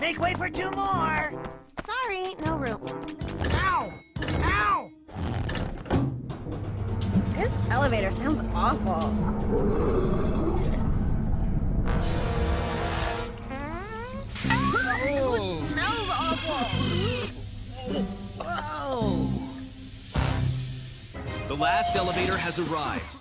Make way for two more! Sorry, no room. Ow! Ow! This elevator sounds awful. The last elevator has arrived.